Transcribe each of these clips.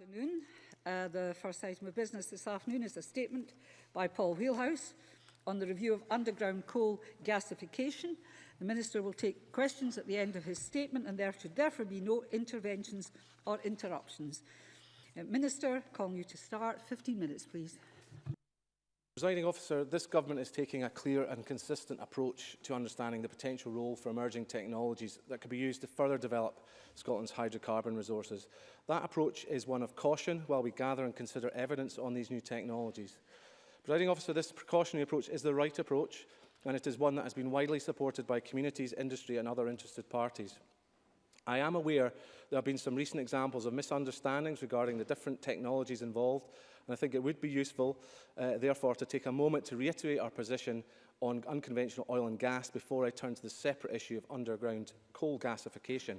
afternoon. Uh, the first item of business this afternoon is a statement by Paul Wheelhouse on the review of underground coal gasification. The Minister will take questions at the end of his statement and there should therefore be no interventions or interruptions. Uh, Minister, calling you to start. 15 minutes, please. Presiding officer, this government is taking a clear and consistent approach to understanding the potential role for emerging technologies that could be used to further develop Scotland's hydrocarbon resources. That approach is one of caution while we gather and consider evidence on these new technologies. Presiding officer, this precautionary approach is the right approach and it is one that has been widely supported by communities, industry and other interested parties. I am aware there have been some recent examples of misunderstandings regarding the different technologies involved And I think it would be useful, uh, therefore, to take a moment to reiterate our position on unconventional oil and gas before I turn to the separate issue of underground coal gasification.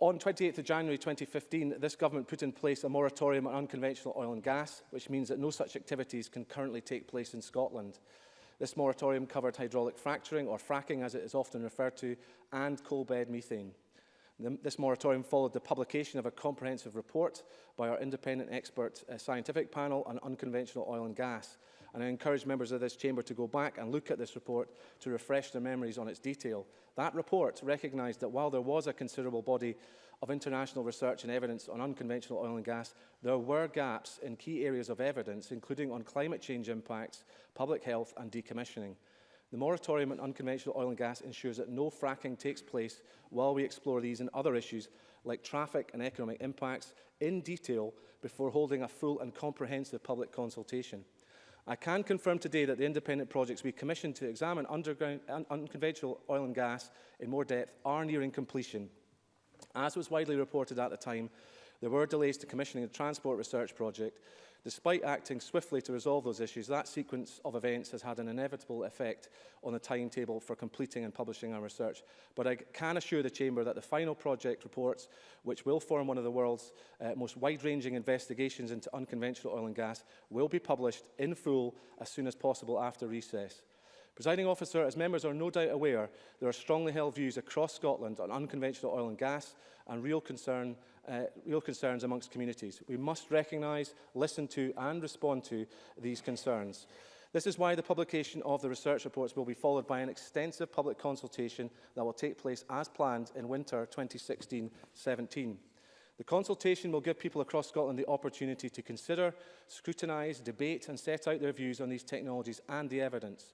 On 28 th of January 2015, this government put in place a moratorium on unconventional oil and gas, which means that no such activities can currently take place in Scotland. This moratorium covered hydraulic fracturing, or fracking as it is often referred to, and coal bed methane. This moratorium followed the publication of a comprehensive report by our independent expert uh, scientific panel on unconventional oil and gas. And I encourage members of this chamber to go back and look at this report to refresh their memories on its detail. That report recognised that while there was a considerable body of international research and evidence on unconventional oil and gas, there were gaps in key areas of evidence, including on climate change impacts, public health and decommissioning. The moratorium on unconventional oil and gas ensures that no fracking takes place while we explore these and other issues like traffic and economic impacts in detail before holding a full and comprehensive public consultation. I can confirm today that the independent projects we commissioned to examine underground, un unconventional oil and gas in more depth are nearing completion. As was widely reported at the time, there were delays to commissioning the transport research project Despite acting swiftly to resolve those issues, that sequence of events has had an inevitable effect on the timetable for completing and publishing our research. But I can assure the Chamber that the final project reports, which will form one of the world's uh, most wide-ranging investigations into unconventional oil and gas, will be published in full as soon as possible after recess. Presiding officer, as members are no doubt aware, there are strongly held views across Scotland on unconventional oil and gas and real, concern, uh, real concerns amongst communities. We must recognise, listen to and respond to these concerns. This is why the publication of the research reports will be followed by an extensive public consultation that will take place as planned in winter 2016-17. The consultation will give people across Scotland the opportunity to consider, scrutinise, debate and set out their views on these technologies and the evidence.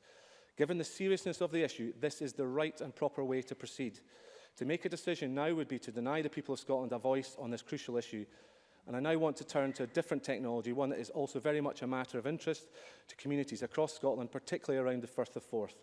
Given the seriousness of the issue, this is the right and proper way to proceed. To make a decision now would be to deny the people of Scotland a voice on this crucial issue. And I now want to turn to a different technology, one that is also very much a matter of interest to communities across Scotland, particularly around the Firth of Forth.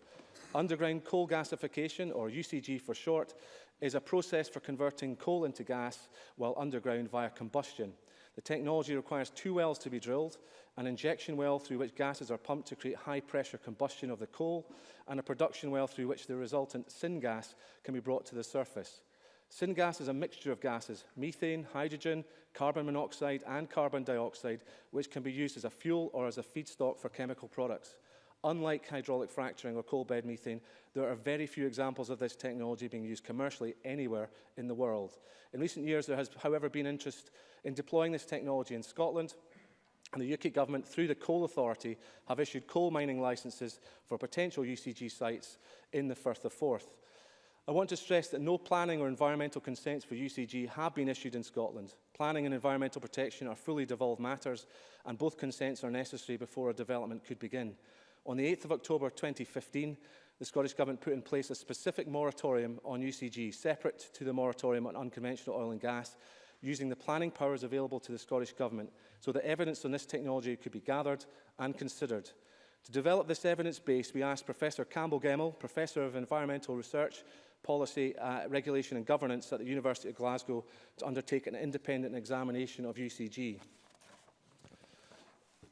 Underground coal gasification, or UCG for short, is a process for converting coal into gas while underground via combustion. The technology requires two wells to be drilled, an injection well through which gases are pumped to create high-pressure combustion of the coal, and a production well through which the resultant syngas can be brought to the surface. Syngas is a mixture of gases, methane, hydrogen, carbon monoxide and carbon dioxide, which can be used as a fuel or as a feedstock for chemical products. Unlike hydraulic fracturing or coal bed methane, there are very few examples of this technology being used commercially anywhere in the world. In recent years, there has, however, been interest in deploying this technology in Scotland, and the UK government, through the Coal Authority, have issued coal mining licences for potential UCG sites in the Firth of Forth. I want to stress that no planning or environmental consents for UCG have been issued in Scotland. Planning and environmental protection are fully devolved matters, and both consents are necessary before a development could begin. On the 8th of October 2015, the Scottish Government put in place a specific moratorium on UCG, separate to the moratorium on unconventional oil and gas, using the planning powers available to the Scottish Government so that evidence on this technology could be gathered and considered. To develop this evidence base, we asked Professor Campbell Gemmell, Professor of Environmental Research, Policy, uh, Regulation and Governance at the University of Glasgow, to undertake an independent examination of UCG.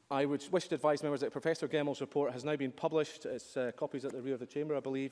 I would wish to advise members that Professor Gemmell's report has now been published. It's uh, copies at the rear of the chamber, I believe.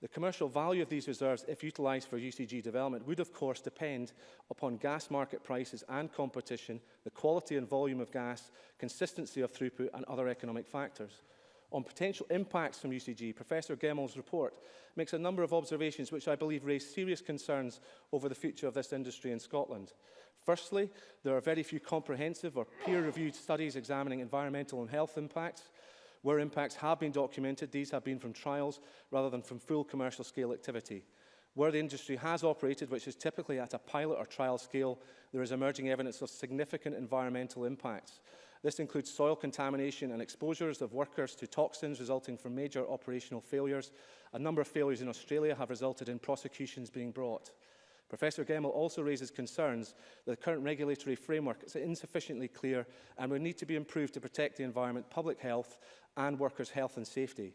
The commercial value of these reserves, if utilised for UCG development, would of course depend upon gas market prices and competition, the quality and volume of gas, consistency of throughput and other economic factors on potential impacts from UCG, Professor Gemmell's report makes a number of observations which I believe raise serious concerns over the future of this industry in Scotland. Firstly, there are very few comprehensive or peer-reviewed studies examining environmental and health impacts. Where impacts have been documented, these have been from trials rather than from full commercial scale activity. Where the industry has operated, which is typically at a pilot or trial scale, there is emerging evidence of significant environmental impacts. This includes soil contamination and exposures of workers to toxins resulting from major operational failures. A number of failures in Australia have resulted in prosecutions being brought. Professor Gemmell also raises concerns that the current regulatory framework is insufficiently clear and would need to be improved to protect the environment, public health and workers' health and safety.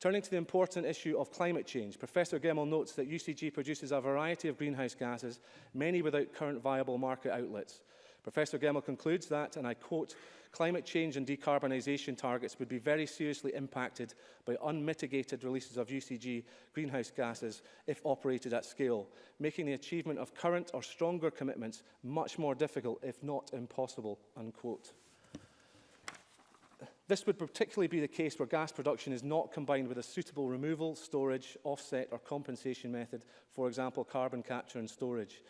Turning to the important issue of climate change, Professor Gemmell notes that UCG produces a variety of greenhouse gases, many without current viable market outlets. Professor Gemmell concludes that, and I quote, climate change and decarbonisation targets would be very seriously impacted by unmitigated releases of UCG greenhouse gases if operated at scale, making the achievement of current or stronger commitments much more difficult, if not impossible, unquote. This would particularly be the case where gas production is not combined with a suitable removal, storage, offset or compensation method, for example, carbon capture and storage.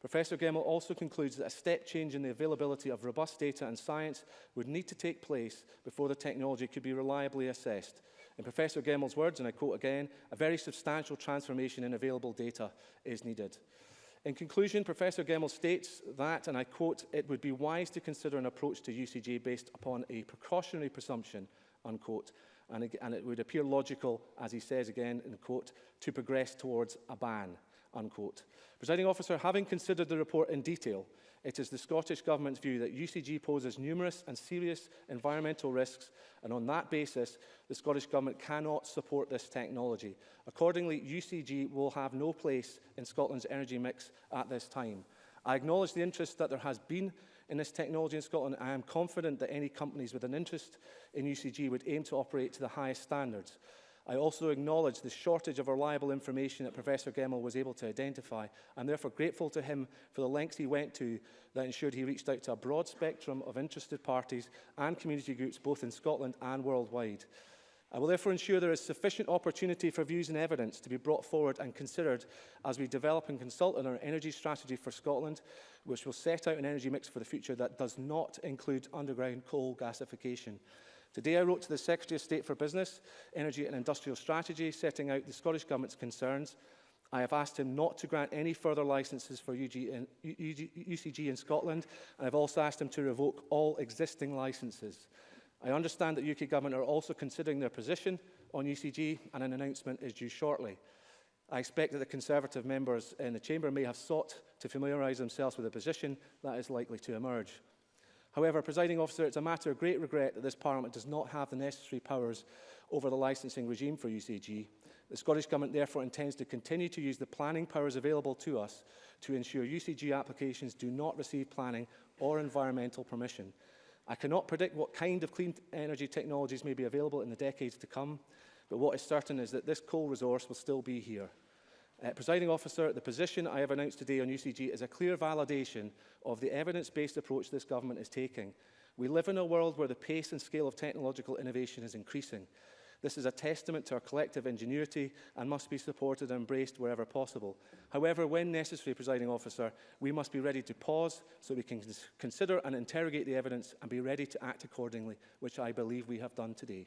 Professor Gemmell also concludes that a step change in the availability of robust data and science would need to take place before the technology could be reliably assessed. In Professor Gemmell's words, and I quote again, a very substantial transformation in available data is needed. In conclusion, Professor Gemmell states that, and I quote, it would be wise to consider an approach to UCG based upon a precautionary presumption, unquote, and, and it would appear logical, as he says again, in quote, to progress towards a ban, unquote. Presiding officer, having considered the report in detail, it is the Scottish Government's view that UCG poses numerous and serious environmental risks, and on that basis, the Scottish Government cannot support this technology. Accordingly, UCG will have no place in Scotland's energy mix at this time. I acknowledge the interest that there has been in this technology in Scotland. I am confident that any companies with an interest in UCG would aim to operate to the highest standards. I also acknowledge the shortage of reliable information that Professor Gemmell was able to identify. I'm therefore grateful to him for the lengths he went to that ensured he reached out to a broad spectrum of interested parties and community groups both in Scotland and worldwide. I will therefore ensure there is sufficient opportunity for views and evidence to be brought forward and considered as we develop and consult on our energy strategy for Scotland, which will set out an energy mix for the future that does not include underground coal gasification. Today I wrote to the Secretary of State for Business, Energy and Industrial Strategy, setting out the Scottish Government's concerns. I have asked him not to grant any further licences for UG in, UCG in Scotland, and I've also asked him to revoke all existing licences. I understand that UK Government are also considering their position on UCG, and an announcement is due shortly. I expect that the Conservative members in the Chamber may have sought to familiarise themselves with a position that is likely to emerge. However, presiding officer, it's a matter of great regret that this Parliament does not have the necessary powers over the licensing regime for UCG. The Scottish Government therefore intends to continue to use the planning powers available to us to ensure UCG applications do not receive planning or environmental permission. I cannot predict what kind of clean energy technologies may be available in the decades to come, but what is certain is that this coal resource will still be here. Uh, Presiding officer, the position I have announced today on UCG is a clear validation of the evidence-based approach this government is taking. We live in a world where the pace and scale of technological innovation is increasing. This is a testament to our collective ingenuity and must be supported and embraced wherever possible. However, when necessary, presiding officer, we must be ready to pause so we can consider and interrogate the evidence and be ready to act accordingly, which I believe we have done today.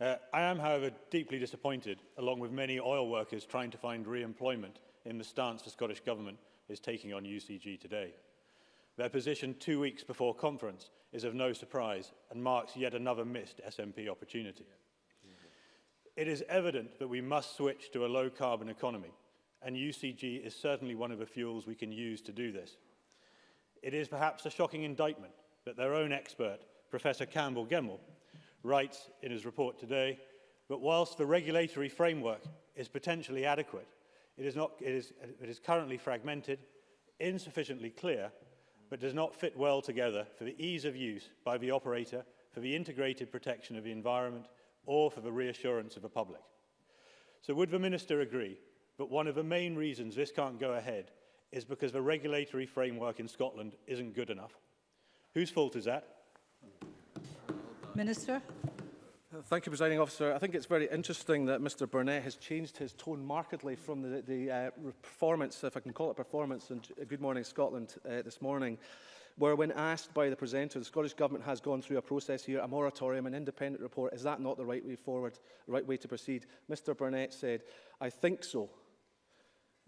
Uh, I am, however, deeply disappointed, along with many oil workers trying to find re-employment, in the stance the Scottish Government is taking on UCG today. Their position two weeks before conference is of no surprise and marks yet another missed SNP opportunity. It is evident that we must switch to a low carbon economy and UCG is certainly one of the fuels we can use to do this. It is perhaps a shocking indictment that their own expert, Professor Campbell Gemmell, writes in his report today that whilst the regulatory framework is potentially adequate, It is, not, it, is, it is currently fragmented, insufficiently clear, but does not fit well together for the ease of use by the operator, for the integrated protection of the environment, or for the reassurance of the public. So would the Minister agree that one of the main reasons this can't go ahead is because the regulatory framework in Scotland isn't good enough? Whose fault is that? Minister? Thank you, Presiding Officer. I think it's very interesting that Mr Burnett has changed his tone markedly from the, the uh, performance, if I can call it performance, in uh, Good Morning Scotland uh, this morning, where when asked by the presenter, the Scottish Government has gone through a process here, a moratorium, an independent report, is that not the right way forward, the right way to proceed? Mr Burnett said, I think so.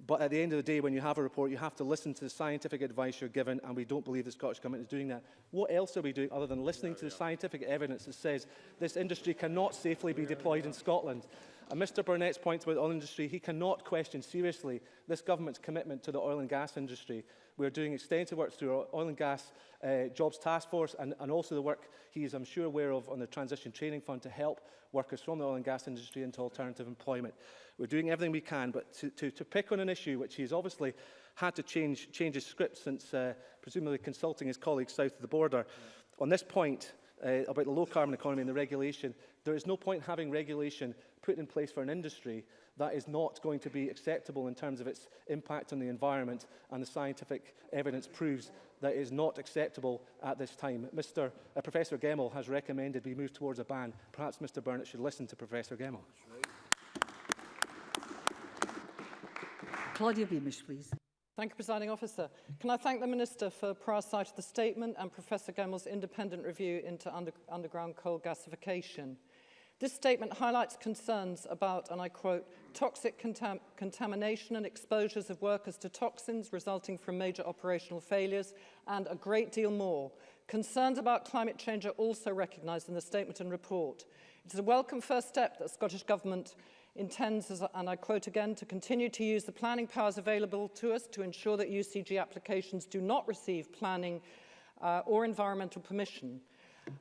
But at the end of the day, when you have a report, you have to listen to the scientific advice you're given, and we don't believe the Scottish Government is doing that. What else are we doing other than listening yeah, to the scientific evidence that says this industry cannot safely be deployed in Scotland? And Mr Burnett's point about the oil industry, he cannot question seriously this government's commitment to the oil and gas industry. We're doing extensive work through our oil and gas uh, jobs task force and, and also the work he is, I'm sure, aware of on the Transition Training Fund to help workers from the oil and gas industry into alternative employment. We're doing everything we can, but to, to, to pick on an issue which he's obviously had to change, change his script since uh, presumably consulting his colleagues south of the border. Yeah. On this point, uh, about the low carbon economy and the regulation, there is no point having regulation put in place for an industry That is not going to be acceptable in terms of its impact on the environment, and the scientific evidence proves that is not acceptable at this time. Mr. Uh, Professor Gemmell has recommended we move towards a ban. Perhaps Mr Burnett should listen to Professor Gemmell. Right. Claudia Beamish, please. Thank you, Presiding Officer. Can I thank the Minister for prior sight of the statement and Professor Gemmell's independent review into under underground coal gasification? This statement highlights concerns about, and I quote, toxic contam contamination and exposures of workers to toxins resulting from major operational failures, and a great deal more. Concerns about climate change are also recognised in the statement and report. It's a welcome first step that the Scottish Government intends, as, and I quote again, to continue to use the planning powers available to us to ensure that UCG applications do not receive planning uh, or environmental permission.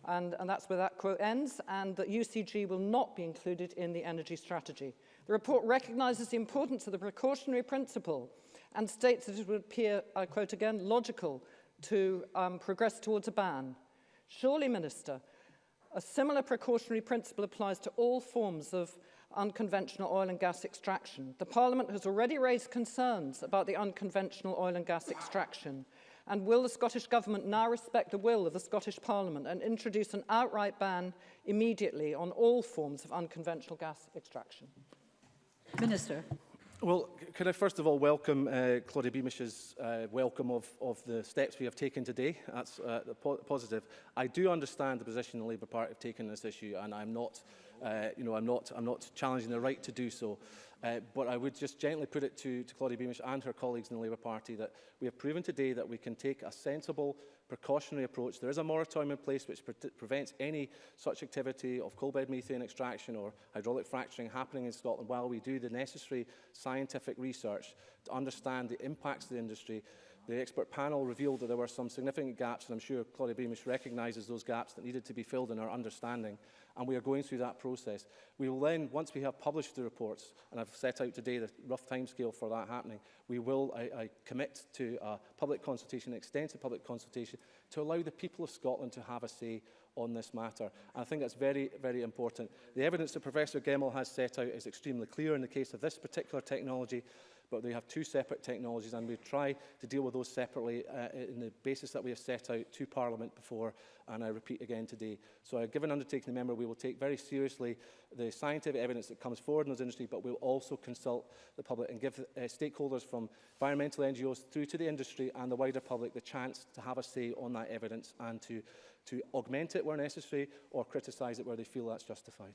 And, and that's where that quote ends, and that UCG will not be included in the energy strategy. The report recognises the importance of the precautionary principle and states that it would appear, I quote again, logical to um, progress towards a ban. Surely, Minister, a similar precautionary principle applies to all forms of unconventional oil and gas extraction. The Parliament has already raised concerns about the unconventional oil and gas extraction And will the Scottish Government now respect the will of the Scottish Parliament and introduce an outright ban immediately on all forms of unconventional gas extraction? Minister. Well, could I first of all welcome uh, Claudia Beamish's uh, welcome of, of the steps we have taken today. That's uh, po positive. I do understand the position the Labour Party have taken on this issue, and I'm not, uh, you know, I'm not, I'm not challenging the right to do so. Uh, but I would just gently put it to, to Claudia Beamish and her colleagues in the Labour Party that we have proven today that we can take a sensible, precautionary approach. There is a moratorium in place which pre prevents any such activity of coalbed methane extraction or hydraulic fracturing happening in Scotland while we do the necessary scientific research to understand the impacts of the industry. The expert panel revealed that there were some significant gaps, and I'm sure Claudia Beamish recognises those gaps that needed to be filled in our understanding and we are going through that process. We will then, once we have published the reports, and I've set out today the rough timescale for that happening, we will, I, I commit to a public consultation, extensive public consultation, to allow the people of Scotland to have a say on this matter. And I think that's very, very important. The evidence that Professor Gemmell has set out is extremely clear in the case of this particular technology, but they have two separate technologies and we try to deal with those separately uh, in the basis that we have set out to Parliament before and I repeat again today. So I've uh, given undertaking the member, we will take very seriously the scientific evidence that comes forward in those industry, but we'll also consult the public and give uh, stakeholders from environmental NGOs through to the industry and the wider public the chance to have a say on that evidence and to to augment it where necessary or criticise it where they feel that's justified.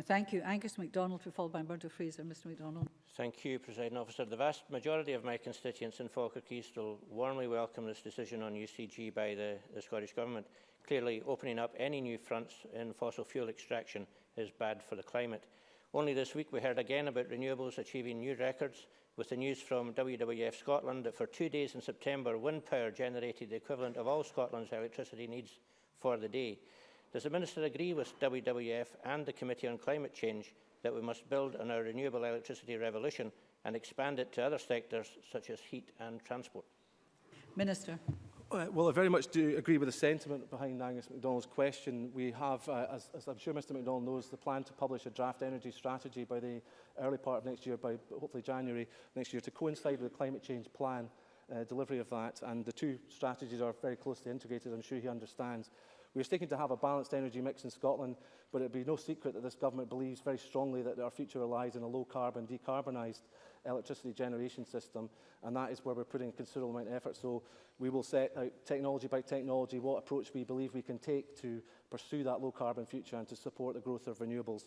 Uh, thank you. Angus MacDonald, followed by Murdo Fraser. Mr MacDonald. Thank you, President Officer. The vast majority of my constituents in Falkirk East will warmly welcome this decision on UCG by the, the Scottish Government. Clearly, opening up any new fronts in fossil fuel extraction is bad for the climate. Only this week we heard again about renewables achieving new records with the news from WWF Scotland that for two days in September, wind power generated the equivalent of all Scotland's electricity needs for the day. Does the Minister agree with WWF and the Committee on Climate Change that we must build on our renewable electricity revolution and expand it to other sectors such as heat and transport? Minister. Uh, well, I very much do agree with the sentiment behind Angus MacDonald's question. We have, uh, as, as I'm sure Mr MacDonald knows, the plan to publish a draft energy strategy by the early part of next year, by hopefully January next year, to coincide with the climate change plan uh, delivery of that. And the two strategies are very closely integrated, I'm sure he understands. We're seeking to have a balanced energy mix in Scotland, but it would be no secret that this government believes very strongly that our future lies in a low-carbon, decarbonised electricity generation system, and that is where we're putting a considerable amount of effort. So we will set out technology by technology what approach we believe we can take to pursue that low carbon future and to support the growth of renewables.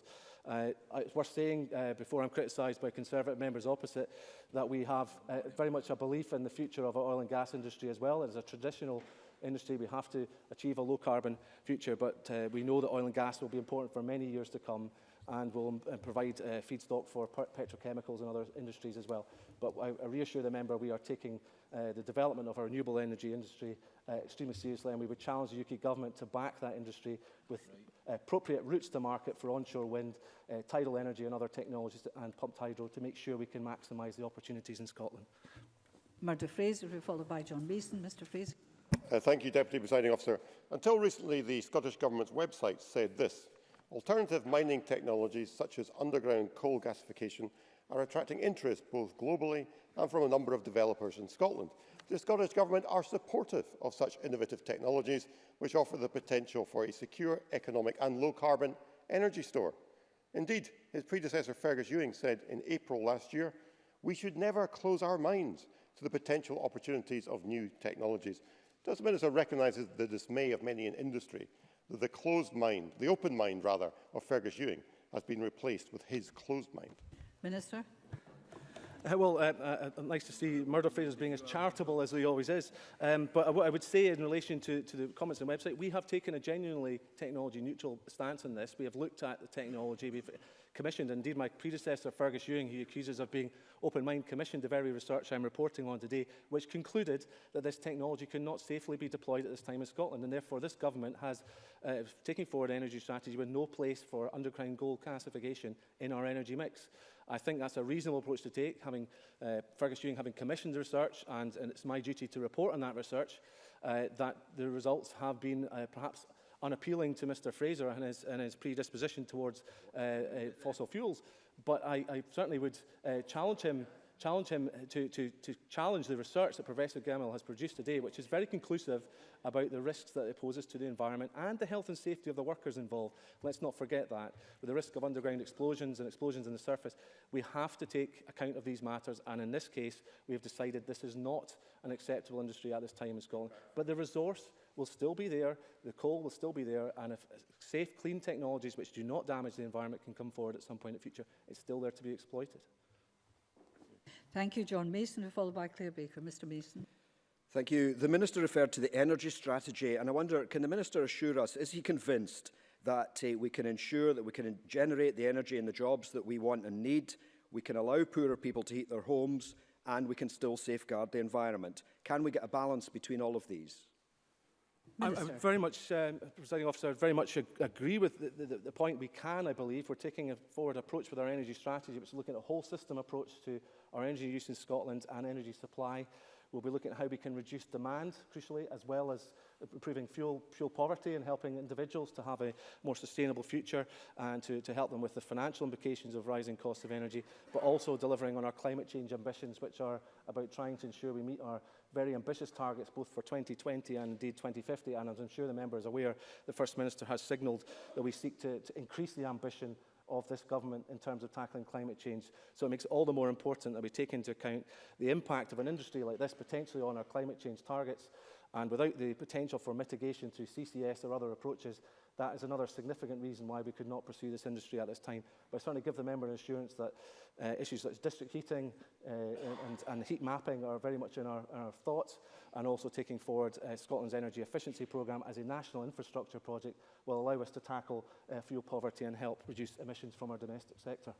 Uh, it's worth saying, uh, before I'm criticised by Conservative members opposite, that we have uh, very much a belief in the future of our oil and gas industry as well. As a traditional industry, we have to achieve a low carbon future, but uh, we know that oil and gas will be important for many years to come and will um, provide uh, feedstock for petrochemicals and other industries as well. But I, I reassure the member we are taking uh, the development of our renewable energy industry uh, extremely seriously and we would challenge the UK government to back that industry with right. Uh, appropriate routes to market for onshore wind, uh, tidal energy and other technologies to, and pumped hydro to make sure we can maximise the opportunities in Scotland. Murdo Fraser, followed by John Mason. Mr Fraser. Uh, thank you, Deputy Presiding Officer. Until recently, the Scottish Government's website said this. Alternative mining technologies such as underground coal gasification are attracting interest both globally and from a number of developers in Scotland. The Scottish Government are supportive of such innovative technologies which offer the potential for a secure, economic and low-carbon energy store. Indeed, his predecessor Fergus Ewing said in April last year, we should never close our minds to the potential opportunities of new technologies. Does the Minister recognise the dismay of many in industry that the closed mind, the open mind rather, of Fergus Ewing has been replaced with his closed mind? Minister. Uh, well, uh, uh, uh nice to see Murdo Fraser being as charitable as he always is. Um, but what I would say in relation to, to the comments on the website, we have taken a genuinely technology-neutral stance on this. We have looked at the technology. We've commissioned. Indeed, my predecessor, Fergus Ewing, who accuses of being Open Mind, commissioned the very research I'm reporting on today, which concluded that this technology could not safely be deployed at this time in Scotland. And therefore, this government has uh, taken forward an energy strategy with no place for underground gold classification in our energy mix. I think that's a reasonable approach to take, having uh, Fergus Ewing having commissioned the research, and, and it's my duty to report on that research, uh, that the results have been uh, perhaps on appealing to Mr Fraser and his, and his predisposition towards uh, uh, fossil fuels, but I, I certainly would uh, challenge him challenge him to, to, to challenge the research that Professor Gemmell has produced today, which is very conclusive about the risks that it poses to the environment and the health and safety of the workers involved. Let's not forget that. With the risk of underground explosions and explosions on the surface, we have to take account of these matters. And in this case, we have decided this is not an acceptable industry at this time in Scotland. But the resource will still be there, the coal will still be there, and if uh, safe, clean technologies which do not damage the environment can come forward at some point in the future, it's still there to be exploited. Thank you, John Mason, followed by Claire Baker. Mr Mason. Thank you. The Minister referred to the energy strategy, and I wonder, can the Minister assure us, is he convinced that uh, we can ensure that we can generate the energy and the jobs that we want and need, we can allow poorer people to heat their homes, and we can still safeguard the environment. Can we get a balance between all of these? Minister. I, very much, um, Presiding Officer, very much ag agree with the, the, the point we can, I believe. We're taking a forward approach with our energy strategy, which is looking at a whole system approach to our energy use in Scotland and energy supply. We'll be looking at how we can reduce demand, crucially, as well as improving fuel, fuel poverty and helping individuals to have a more sustainable future and to, to help them with the financial implications of rising costs of energy, but also delivering on our climate change ambitions, which are about trying to ensure we meet our very ambitious targets, both for 2020 and indeed 2050. And as I'm sure the member is aware, the First Minister has signalled that we seek to, to increase the ambition of this government in terms of tackling climate change. So it makes it all the more important that we take into account the impact of an industry like this potentially on our climate change targets and without the potential for mitigation through CCS or other approaches, That is another significant reason why we could not pursue this industry at this time. But I certainly give the member an assurance that uh, issues such as district heating uh, and, and heat mapping are very much in our, in our thoughts and also taking forward uh, Scotland's energy efficiency programme as a national infrastructure project will allow us to tackle uh, fuel poverty and help reduce emissions from our domestic sector.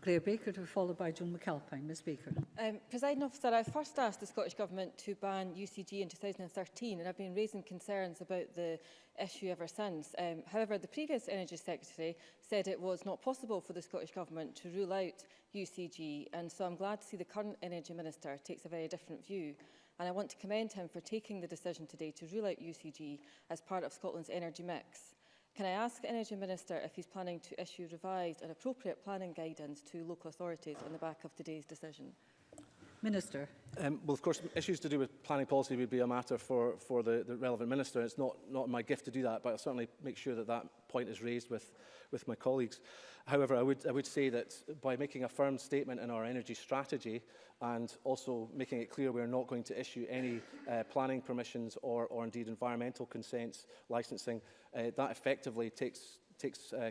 Claire Baker to be followed by Joan McAlpine. Ms Baker. Um, President Officer, I first asked the Scottish Government to ban UCG in 2013 and I've been raising concerns about the issue ever since. Um, however, the previous Energy Secretary said it was not possible for the Scottish Government to rule out UCG and so I'm glad to see the current Energy Minister takes a very different view and I want to commend him for taking the decision today to rule out UCG as part of Scotland's energy mix. Can I ask Energy Minister if he's planning to issue revised and appropriate planning guidance to local authorities on the back of today's decision? Minister. Um, well, of course, issues to do with planning policy would be a matter for, for the, the relevant minister. It's not, not my gift to do that, but I'll certainly make sure that that point is raised with, with my colleagues. However, I would, I would say that by making a firm statement in our energy strategy and also making it clear we're not going to issue any uh, planning permissions or, or indeed environmental consents, licensing, uh, that effectively takes, takes uh,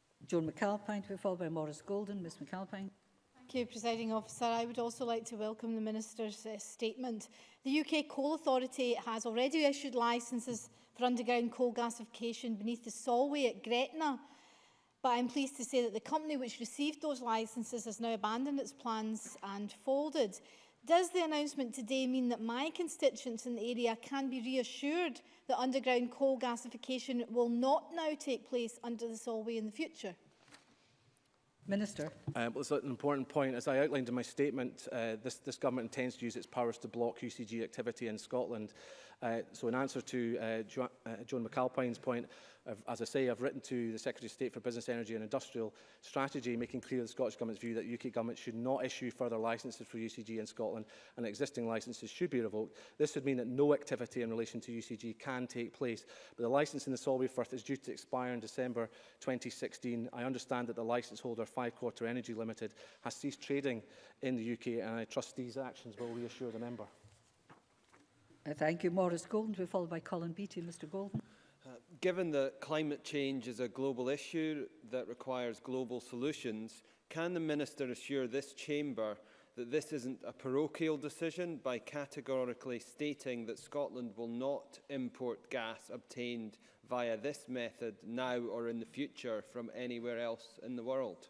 Joan McAlpine to be followed by Maurice Golden. Ms McAlpine. Thank you, Presiding Officer. I would also like to welcome the Minister's uh, statement. The UK Coal Authority has already issued licences for underground coal gasification beneath the Solway at Gretna. But I'm pleased to say that the company which received those licences has now abandoned its plans and folded. Does the announcement today mean that my constituents in the area can be reassured that underground coal gasification will not now take place under the Solway in the future? Minister. Uh, well, it's an important point. As I outlined in my statement, uh, this, this government intends to use its powers to block UCG activity in Scotland. Uh, so in answer to uh, jo uh, Joan McAlpine's point, I've, as I say, I've written to the Secretary of State for Business, Energy and Industrial Strategy, making clear the Scottish Government's view that UK Government should not issue further licences for UCG in Scotland and existing licences should be revoked. This would mean that no activity in relation to UCG can take place. But the licence in the Solway Firth is due to expire in December 2016. I understand that the licence holder, Five Quarter Energy Limited, has ceased trading in the UK and I trust these actions will reassure the member. I uh, thank you. Maurice Golden to followed by Colin Beattie. Mr Golden. Uh, given that climate change is a global issue that requires global solutions, can the Minister assure this chamber that this isn't a parochial decision by categorically stating that Scotland will not import gas obtained via this method now or in the future from anywhere else in the world?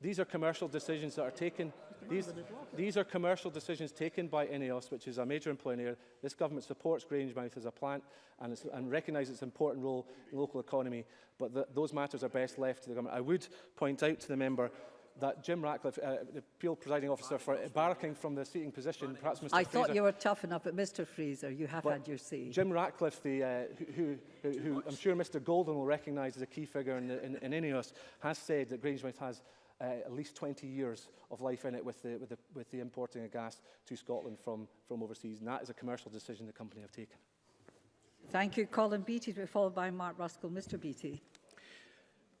These are commercial decisions that are taken. These, these are commercial decisions taken by INEOS, which is a major employer This government supports Grangemouth as a plant and, it's, and recognises its important role in the local economy, but the, those matters are best left to the government. I would point out to the member that Jim Ratcliffe, uh, the Peel presiding officer, for barking from the seating position, perhaps Mr. I Fraser, thought you were tough enough, but Mr. Fraser, you have had your say. Jim Ratcliffe, the, uh, who, who, who, who I'm sure Mr. Golden will recognise as a key figure in, in, in INEOS, has said that Grangemouth has uh, at least 20 years of life in it with the, with the, with the importing of gas to Scotland from, from overseas. And that is a commercial decision the company have taken. Thank you. Colin Beattie to be followed by Mark Ruskell. Mr Beattie.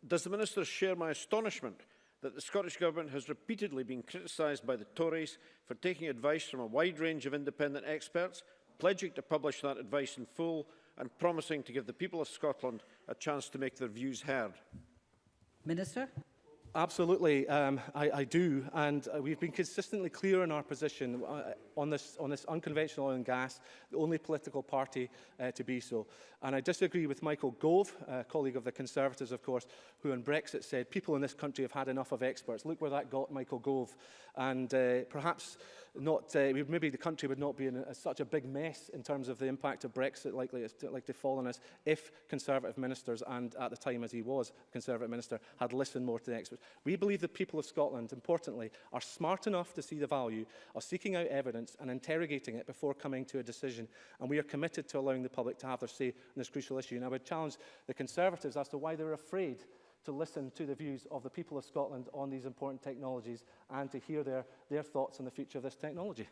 Does the Minister share my astonishment that the Scottish Government has repeatedly been criticised by the Tories for taking advice from a wide range of independent experts, pledging to publish that advice in full and promising to give the people of Scotland a chance to make their views heard? Minister? Absolutely, um, I, I do. And uh, we've been consistently clear in our position. Uh, on this, on this unconventional oil and gas, the only political party uh, to be so. And I disagree with Michael Gove, a colleague of the Conservatives, of course, who on Brexit said, people in this country have had enough of experts. Look where that got Michael Gove. And uh, perhaps not, uh, maybe the country would not be in a, such a big mess in terms of the impact of Brexit likely to, like to fall on us if Conservative ministers, and at the time as he was Conservative minister, had listened more to the experts. We believe the people of Scotland, importantly, are smart enough to see the value of seeking out evidence evidence and interrogating it before coming to a decision. And we are committed to allowing the public to have their say on this crucial issue. And I would challenge the Conservatives as to why they're afraid to listen to the views of the people of Scotland on these important technologies and to hear their, their thoughts on the future of this technology.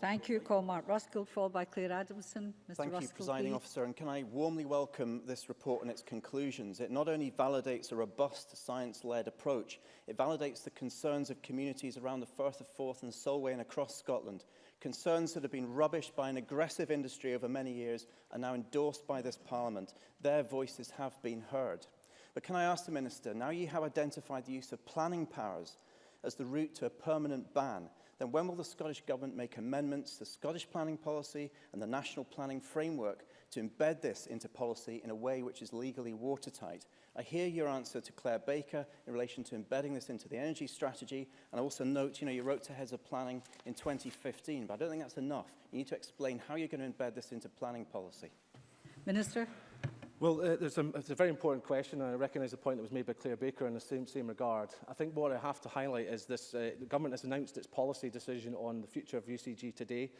Thank you, Mark Ruskell, followed by Claire Adamson. Mr. Thank Ruskell, you, Presiding please. Officer, and can I warmly welcome this report and its conclusions. It not only validates a robust science-led approach, it validates the concerns of communities around the Firth of Forth and Solway and across Scotland, concerns that have been rubbished by an aggressive industry over many years are now endorsed by this Parliament. Their voices have been heard. But can I ask the Minister, now you have identified the use of planning powers as the route to a permanent ban, then when will the Scottish Government make amendments to Scottish planning policy and the national planning framework to embed this into policy in a way which is legally watertight? I hear your answer to Claire Baker in relation to embedding this into the energy strategy, and I also note, you know, you wrote to heads of planning in 2015, but I don't think that's enough. You need to explain how you're going to embed this into planning policy. Minister. Well, uh, there's a, it's a very important question, and I recognise the point that was made by Claire Baker in the same, same regard. I think what I have to highlight is this, uh, the government has announced its policy decision on the future of UCG today.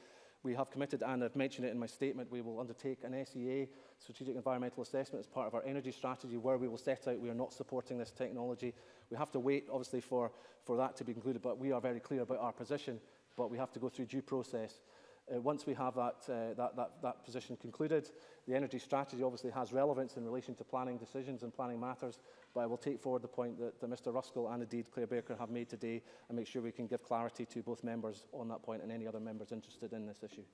We have committed, and I've mentioned it in my statement, we will undertake an SEA, Strategic Environmental Assessment, as part of our energy strategy, where we will set out we are not supporting this technology. We have to wait, obviously, for, for that to be concluded, but we are very clear about our position, but we have to go through due process. Uh, once we have that, uh, that, that, that position concluded, the energy strategy obviously has relevance in relation to planning decisions and planning matters, but I will take forward the point that, that Mr Ruskell and indeed Claire Baker have made today and make sure we can give clarity to both members on that point and any other members interested in this issue.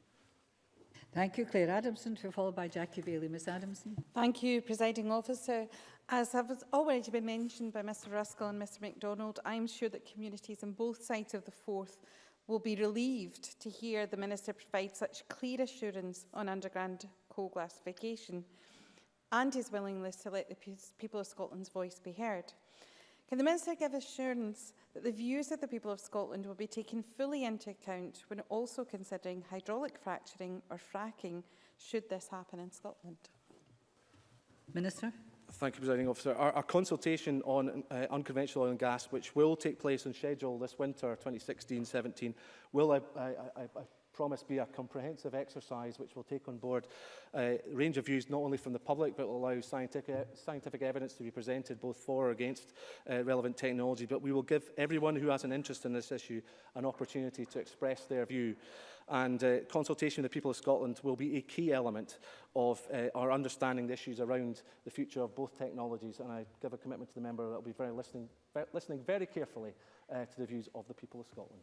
Thank you, Claire Adamson, to followed by Jackie Bailey. Ms Adamson. Thank you, Presiding Officer. As has already been mentioned by Mr Ruskell and Mr MacDonald, I am sure that communities on both sides of the Forth will be relieved to hear the Minister provide such clear assurance on underground coal classification and his willingness to let the people of Scotland's voice be heard. Can the Minister give assurance that the views of the people of Scotland will be taken fully into account when also considering hydraulic fracturing or fracking should this happen in Scotland? Minister. Thank you, Presiding Officer. Our, our consultation on uh, unconventional oil and gas, which will take place on schedule this winter, 2016-17, will, I, I, I, I promise, be a comprehensive exercise which will take on board a uh, range of views not only from the public but will allow scientific, uh, scientific evidence to be presented both for or against uh, relevant technology. But we will give everyone who has an interest in this issue an opportunity to express their view and uh, consultation with the people of Scotland will be a key element of uh, our understanding the issues around the future of both technologies and I give a commitment to the member that will be very listening, ver listening very carefully uh, to the views of the people of Scotland.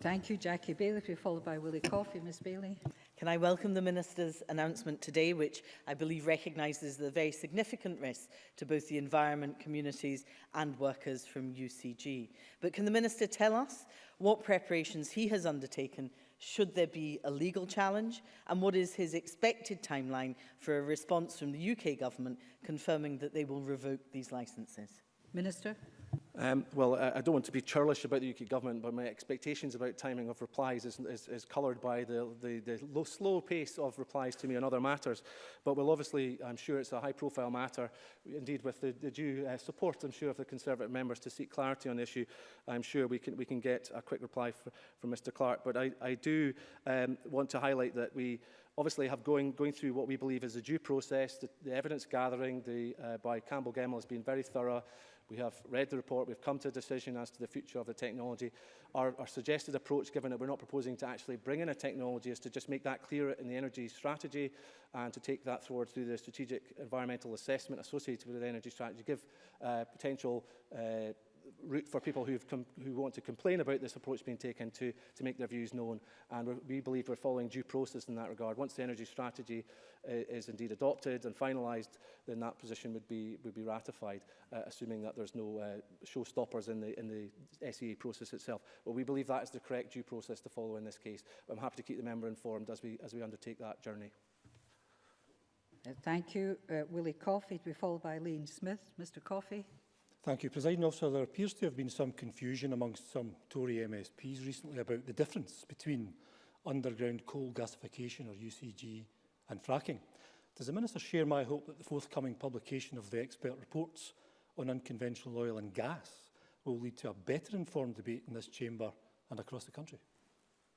Thank you, Jackie Bailey. We're followed by Willie Coffey. Ms Bailey. Can I welcome the Minister's announcement today, which I believe recognises the very significant risk to both the environment, communities and workers from UCG. But can the Minister tell us what preparations he has undertaken should there be a legal challenge? And what is his expected timeline for a response from the UK government confirming that they will revoke these licences? Minister. Um, well, I, I don't want to be churlish about the UK government, but my expectations about timing of replies is, is, is coloured by the, the, the low, slow pace of replies to me on other matters. But we'll obviously, I'm sure it's a high-profile matter, indeed with the, the due uh, support, I'm sure, of the Conservative members to seek clarity on the issue. I'm sure we can, we can get a quick reply for, from Mr Clark. But I, I do um, want to highlight that we obviously have going, going through what we believe is a due process, the, the evidence gathering the, uh, by Campbell Gemmell has been very thorough. We have read the report, we've come to a decision as to the future of the technology. Our, our suggested approach, given that we're not proposing to actually bring in a technology, is to just make that clear in the energy strategy and to take that forward through the strategic environmental assessment associated with the energy strategy, give uh, potential uh, route for people who've who want to complain about this approach being taken to, to make their views known. And we believe we're following due process in that regard. Once the energy strategy uh, is indeed adopted and finalized then that position would be, would be ratified, uh, assuming that there's no uh, stoppers in the, in the SEA process itself. But we believe that is the correct due process to follow in this case. I'm happy to keep the member informed as we, as we undertake that journey. Uh, thank you, uh, Willie Coffey. To be followed by Lean Smith. Mr Coffey. Thank you, President Officer. There appears to have been some confusion amongst some Tory MSPs recently about the difference between underground coal gasification, or UCG, and fracking. Does the Minister share my hope that the forthcoming publication of the expert reports on unconventional oil and gas will lead to a better informed debate in this chamber and across the country?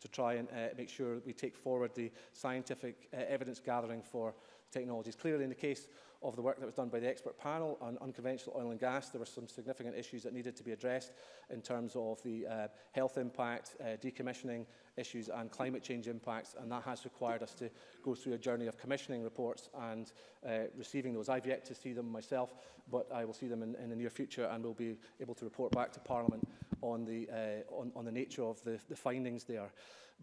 to try and uh, make sure we take forward the scientific uh, evidence gathering for technologies. Clearly in the case of the work that was done by the expert panel on unconventional oil and gas. There were some significant issues that needed to be addressed in terms of the uh, health impact, uh, decommissioning issues and climate change impacts, and that has required us to go through a journey of commissioning reports and uh, receiving those. I've yet to see them myself, but I will see them in, in the near future and will be able to report back to Parliament on the, uh, on, on the nature of the, the findings there.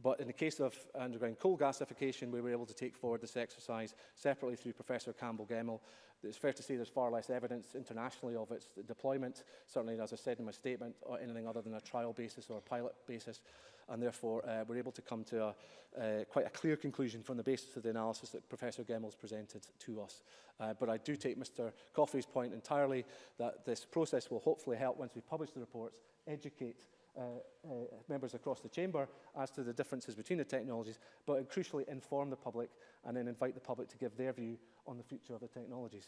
But in the case of underground coal gasification, we were able to take forward this exercise separately through Professor Campbell Gemmel. It's fair to say there's far less evidence internationally of its deployment, certainly, as I said in my statement, or anything other than a trial basis or a pilot basis. And therefore, uh, we're able to come to a, uh, quite a clear conclusion from the basis of the analysis that Professor Gemmel's presented to us. Uh, but I do take Mr Coffey's point entirely that this process will hopefully help, once we publish the reports, educate uh, uh, members across the chamber as to the differences between the technologies, but crucially inform the public and then invite the public to give their view on the future of the technologies.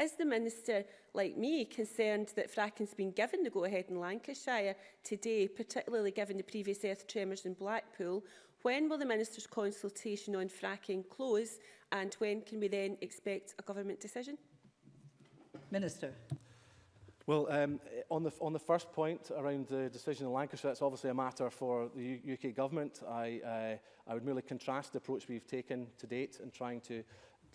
Is the Minister, like me, concerned that fracking's been given the go-ahead in Lancashire today, particularly given the previous earth tremors in Blackpool? When will the Minister's consultation on fracking close and when can we then expect a government decision? Minister. Well, um, on, the, on the first point around the decision in Lancashire, that's obviously a matter for the U UK government. I, uh, I would merely contrast the approach we've taken to date in trying to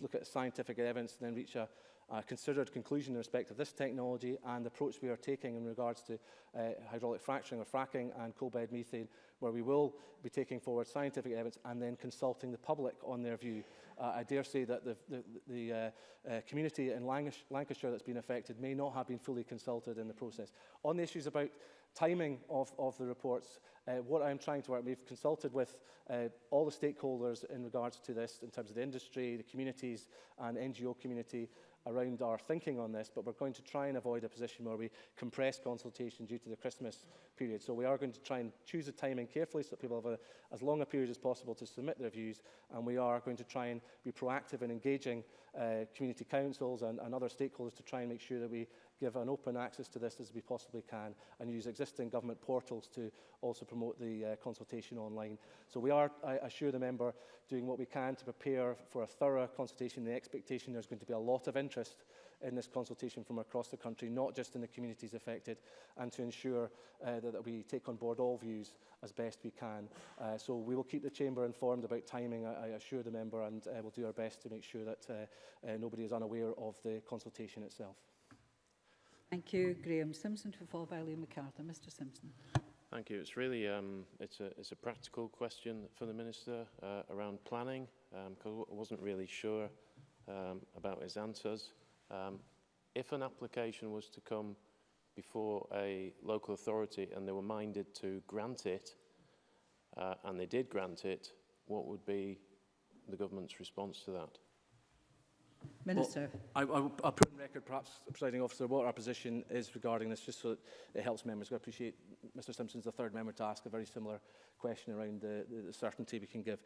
look at scientific evidence and then reach a, uh, considered conclusion in respect of this technology and the approach we are taking in regards to uh, hydraulic fracturing or fracking and coal bed methane, where we will be taking forward scientific evidence and then consulting the public on their view. Uh, I dare say that the, the, the uh, uh, community in Lancash Lancashire that's been affected may not have been fully consulted in the process. On the issues about timing of, of the reports, uh, what I'm trying to work, we've consulted with uh, all the stakeholders in regards to this in terms of the industry, the communities and NGO community around our thinking on this, but we're going to try and avoid a position where we compress consultation due to the Christmas period. So we are going to try and choose the timing carefully so that people have a, as long a period as possible to submit their views, and we are going to try and be proactive in engaging uh, community councils and, and other stakeholders to try and make sure that we give an open access to this as we possibly can and use existing government portals to also promote the uh, consultation online. So we are, I assure the member, doing what we can to prepare for a thorough consultation. The expectation there's going to be a lot of interest uh, in this consultation from across the country, not just in the communities affected, and to ensure uh, that, that we take on board all views as best we can. Uh, so we will keep the Chamber informed about timing, I, I assure the member, and uh, we'll do our best to make sure that uh, uh, nobody is unaware of the consultation itself. Thank you, Graham Simpson, for by Liam MacArthur. Mr Simpson. Thank you. It's really um, it's a, it's a practical question for the Minister uh, around planning, because um, I wasn't really sure um, about his answers. Um, if an application was to come before a local authority and they were minded to grant it, uh, and they did grant it, what would be the government's response to that? Minister. Well, I, I, I'll put on record, perhaps, presiding officer, what our position is regarding this, just so that it helps members. I appreciate Mr Simpson's the third member to ask a very similar question around the, the, the certainty we can give.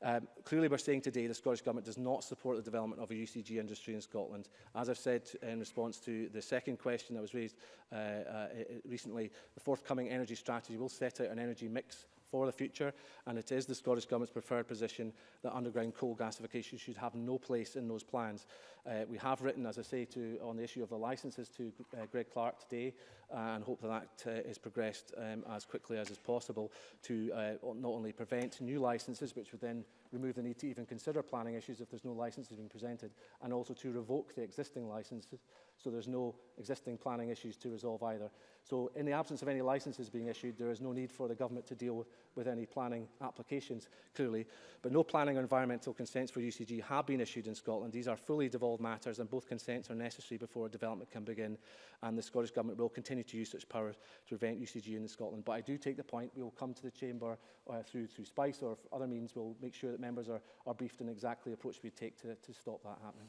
Um, clearly, we're saying today the Scottish Government does not support the development of a UCG industry in Scotland. As I've said in response to the second question that was raised uh, uh, recently, the forthcoming energy strategy will set out an energy mix for the future, and it is the Scottish Government's preferred position that underground coal gasification should have no place in those plans. Uh, we have written, as I say, to, on the issue of the licences to uh, Greg Clark today, uh, and hope that that uh, is progressed um, as quickly as is possible to uh, not only prevent new licences, which would then remove the need to even consider planning issues if there's no licenses being presented, and also to revoke the existing licenses so there's no existing planning issues to resolve either. So in the absence of any licenses being issued, there is no need for the government to deal with, with any planning applications, clearly. But no planning or environmental consents for UCG have been issued in Scotland. These are fully devolved matters and both consents are necessary before a development can begin. And the Scottish Government will continue to use such powers to prevent UCG in Scotland. But I do take the point, we will come to the Chamber uh, through, through SPICE or other means, we'll make sure that that members are, are briefed on exactly the approach we take to, to stop that happening.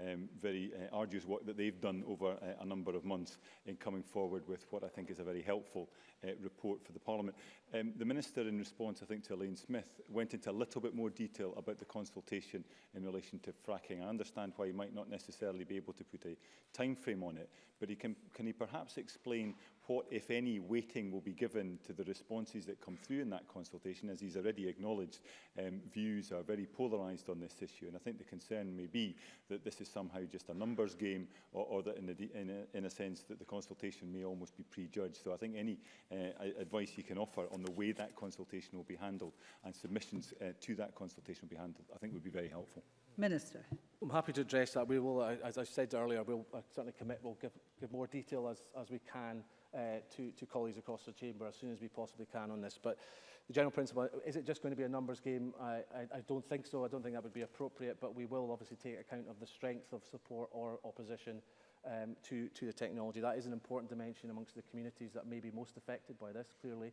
um, very uh, arduous work that they've done over uh, a number of months in coming forward with what I think is a very helpful uh, report for the Parliament. Um, the Minister, in response, I think, to Elaine Smith, went into a little bit more detail about the consultation in relation to fracking. I understand why he might not necessarily be able to put a time frame on it, but he can, can he perhaps explain what, if any, weighting will be given to the responses that come through in that consultation. As he's already acknowledged, um, views are very polarised on this issue. And I think the concern may be that this is somehow just a numbers game or, or that in a, in, a, in a sense that the consultation may almost be prejudged. So I think any uh, advice you can offer on the way that consultation will be handled and submissions uh, to that consultation will be handled, I think would be very helpful. Minister. I'm happy to address that. We will, uh, as I said earlier, we'll uh, certainly commit, we'll give, give more detail as, as we can uh, to, to colleagues across the chamber as soon as we possibly can on this. But the general principle, is it just going to be a numbers game? I, I, I don't think so. I don't think that would be appropriate, but we will obviously take account of the strength of support or opposition um, to, to the technology. That is an important dimension amongst the communities that may be most affected by this, clearly.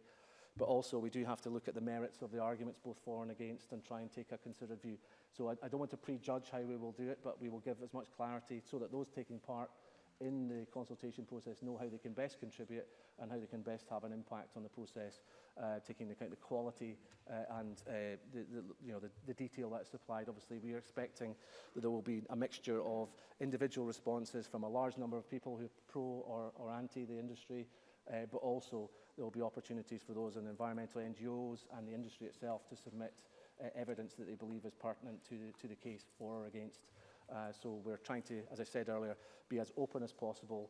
But also, we do have to look at the merits of the arguments, both for and against, and try and take a considered view. So I, I don't want to prejudge how we will do it, but we will give as much clarity so that those taking part in the consultation process know how they can best contribute and how they can best have an impact on the process, uh, taking into account the quality uh, and uh, the, the, you know, the, the detail that's supplied. Obviously, we are expecting that there will be a mixture of individual responses from a large number of people who are pro or, or anti the industry, uh, but also there will be opportunities for those in environmental NGOs and the industry itself to submit uh, evidence that they believe is pertinent to the, to the case for or against Uh, so we're trying to, as I said earlier, be as open as possible